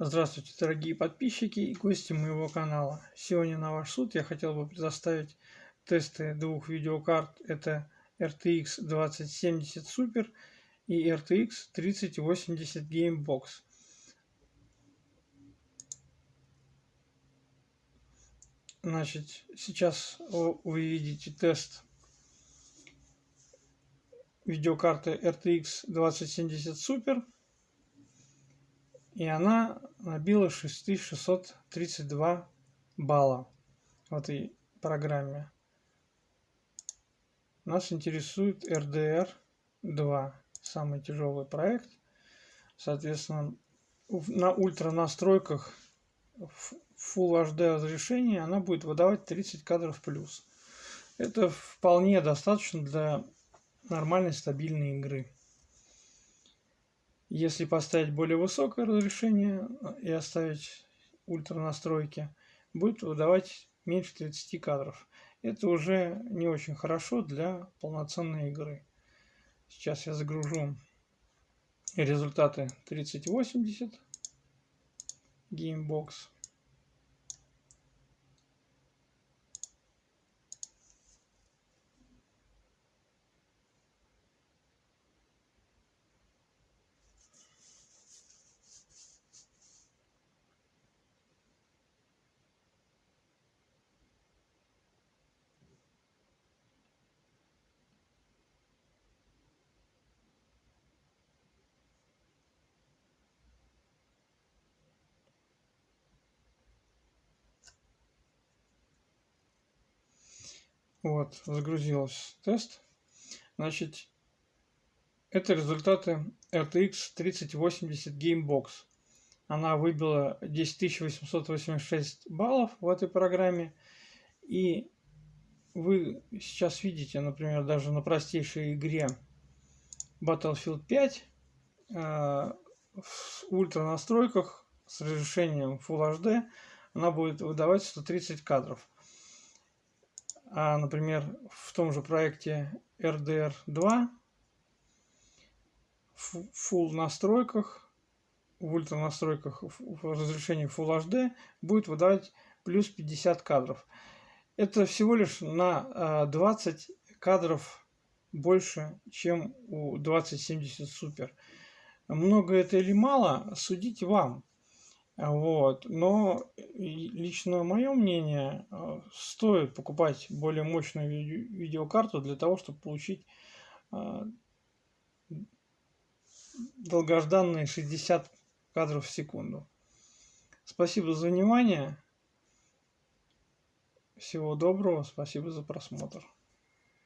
Здравствуйте, дорогие подписчики и гости моего канала. Сегодня на ваш суд я хотел бы предоставить тесты двух видеокарт. Это RTX 2070 Super и RTX 3080 Gamebox. Значит, сейчас вы видите тест видеокарты RTX 2070 Super и она набила 6632 балла в этой программе. Нас интересует RDR 2, самый тяжелый проект. Соответственно, на ультра настройках Full HD разрешения она будет выдавать 30 кадров плюс. Это вполне достаточно для нормальной стабильной игры. Если поставить более высокое разрешение э, и оставить ультра настройки, будет выдавать меньше 30 кадров. Это уже не очень хорошо для полноценной игры. Сейчас я загружу результаты 3080 Gamebox. Вот, загрузился тест. Значит, это результаты RTX 3080 Gamebox. Она выбила 10886 баллов в этой программе. И вы сейчас видите, например, даже на простейшей игре Battlefield 5 э, в ультра настройках с разрешением Full HD она будет выдавать 130 кадров а, например, в том же проекте RDR2 в full настройках, в ультра настройках в разрешении Full HD будет выдавать плюс 50 кадров. Это всего лишь на 20 а, кадров больше, чем у 2070 Super. Много это или мало, судите вам. Вот. Но лично мое мнение, э, стоит покупать более мощную видеокарту для того, чтобы получить э, долгожданные 60 кадров в секунду. Спасибо за внимание. Всего доброго. Спасибо за просмотр.